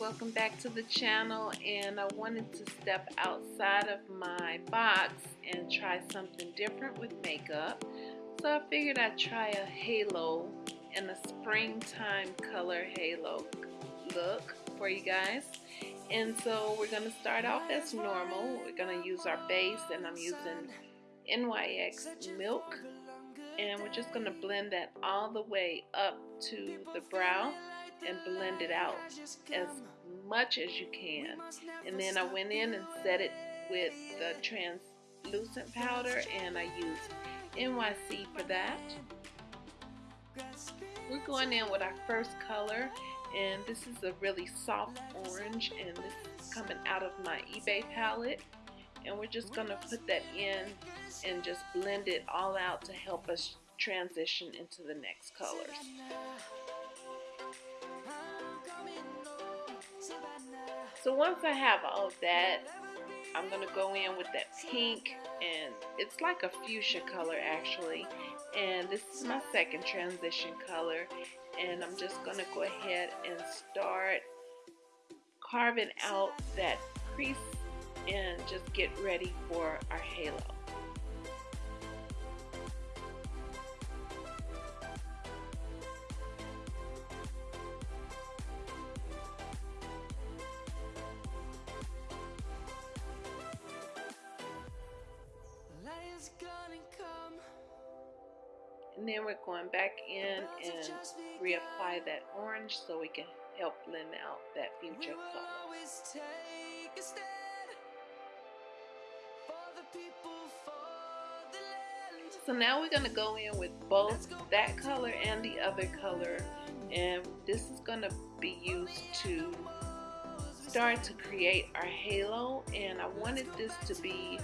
welcome back to the channel and I wanted to step outside of my box and try something different with makeup. So I figured I'd try a halo and a springtime color halo look for you guys. And so we're to start off as normal. We're to use our base and I'm using NYX milk. And we're just to blend that all the way up to the brow and blend it out as much as you can. And then I went in and set it with the translucent powder and I used NYC for that. We're going in with our first color and this is a really soft orange and this is coming out of my eBay palette and we're just going to put that in and just blend it all out to help us transition into the next colors. So once I have all of that, I'm going to go in with that pink and it's like a fuchsia color actually. And this is my second transition color and I'm just going to go ahead and start carving out that crease and just get ready for our halo. Then we're going back in and reapply that orange so we can help blend out that fuchsia color. So now we're going to go in with both that color and the other color and this is going to be used to start to create our halo and I wanted this to be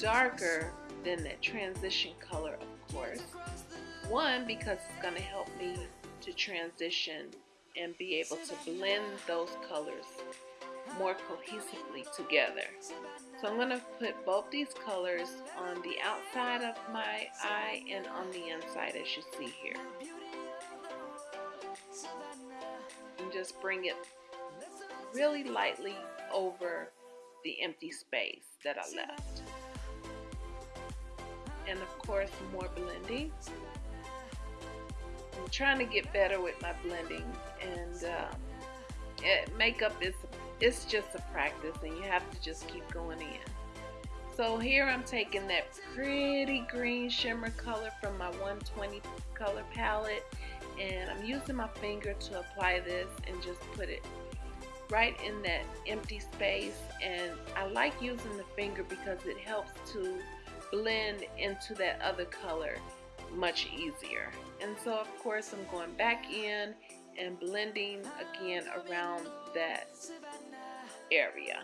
darker than that transition color of course one, because it's going to help me to transition and be able to blend those colors more cohesively together. So I'm going to put both these colors on the outside of my eye and on the inside as you see here. And just bring it really lightly over the empty space that I left. And of course more blending. I'm trying to get better with my blending and uh, it, makeup is it's just a practice and you have to just keep going in. So here I'm taking that pretty green shimmer color from my 120 color palette and I'm using my finger to apply this and just put it right in that empty space and I like using the finger because it helps to blend into that other color much easier. And so of course I'm going back in and blending again around that area.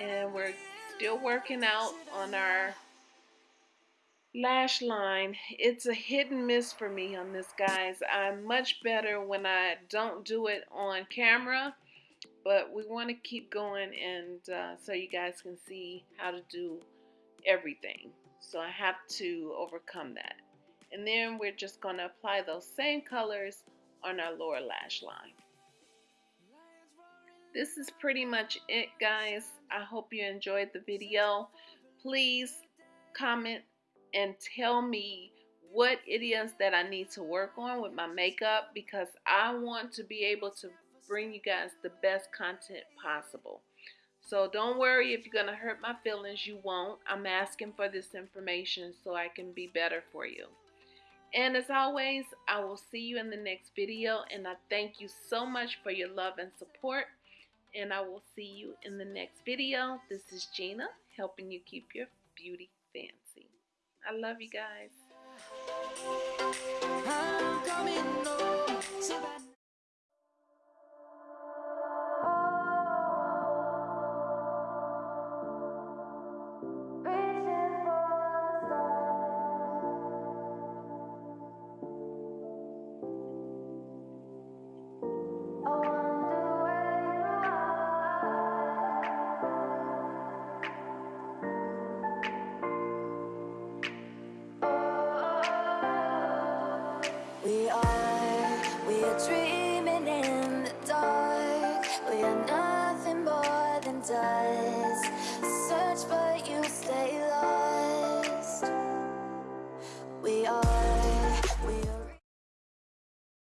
And we're still working out on our lash line. It's a hit and miss for me on this, guys. I'm much better when I don't do it on camera, but we want to keep going and uh, so you guys can see how to do everything. So I have to overcome that. And then we're just going to apply those same colors on our lower lash line. This is pretty much it guys. I hope you enjoyed the video. Please comment and tell me what it is that I need to work on with my makeup because I want to be able to bring you guys the best content possible. So don't worry if you're going to hurt my feelings, you won't. I'm asking for this information so I can be better for you. And as always, I will see you in the next video. And I thank you so much for your love and support. And I will see you in the next video. This is Gina, helping you keep your beauty fancy. I love you guys. sky